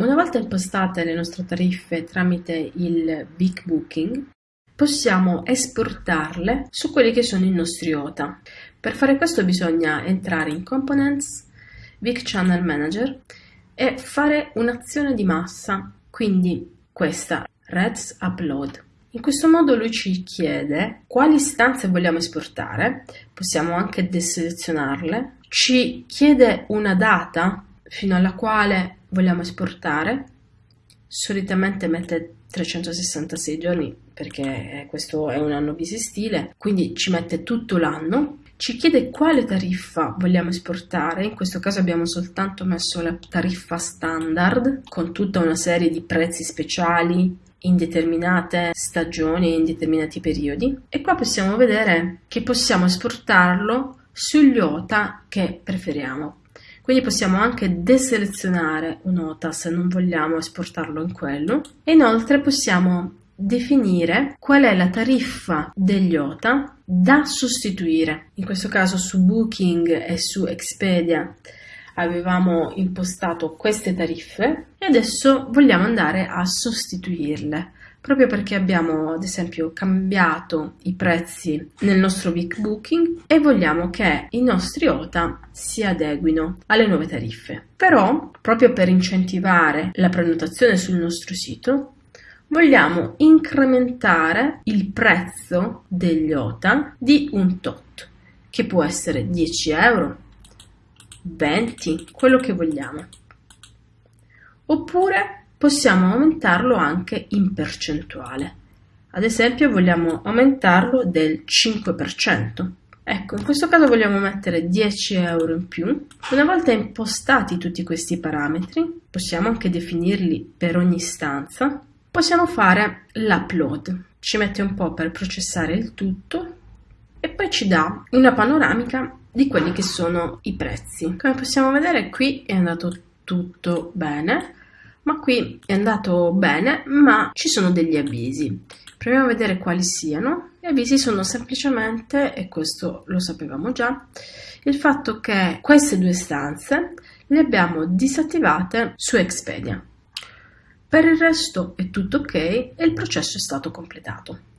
Una volta impostate le nostre tariffe tramite il Big Booking, possiamo esportarle su quelli che sono i nostri OTA. Per fare questo bisogna entrare in Components, Big Channel Manager e fare un'azione di massa, quindi questa Reds Upload. In questo modo lui ci chiede quali istanze vogliamo esportare, possiamo anche deselezionarle, ci chiede una data fino alla quale vogliamo esportare, solitamente mette 366 giorni perché questo è un anno bisestile, quindi ci mette tutto l'anno. Ci chiede quale tariffa vogliamo esportare, in questo caso abbiamo soltanto messo la tariffa standard con tutta una serie di prezzi speciali in determinate stagioni e in determinati periodi e qua possiamo vedere che possiamo esportarlo sugli OTA che preferiamo. Quindi possiamo anche deselezionare un OTA se non vogliamo esportarlo in quello e inoltre possiamo definire qual è la tariffa degli OTA da sostituire. In questo caso su Booking e su Expedia avevamo impostato queste tariffe e adesso vogliamo andare a sostituirle proprio perché abbiamo ad esempio cambiato i prezzi nel nostro week booking e vogliamo che i nostri OTA si adeguino alle nuove tariffe. Però, proprio per incentivare la prenotazione sul nostro sito, vogliamo incrementare il prezzo degli OTA di un tot, che può essere 10 euro, 20, quello che vogliamo. Oppure possiamo aumentarlo anche in percentuale. Ad esempio vogliamo aumentarlo del 5%. Ecco, in questo caso vogliamo mettere 10 euro in più. Una volta impostati tutti questi parametri, possiamo anche definirli per ogni stanza, possiamo fare l'upload. Ci mette un po' per processare il tutto e poi ci dà una panoramica di quelli che sono i prezzi. Come possiamo vedere qui è andato tutto bene ma qui è andato bene, ma ci sono degli avvisi. Proviamo a vedere quali siano. Gli avvisi sono semplicemente, e questo lo sapevamo già, il fatto che queste due stanze le abbiamo disattivate su Expedia. Per il resto è tutto ok e il processo è stato completato.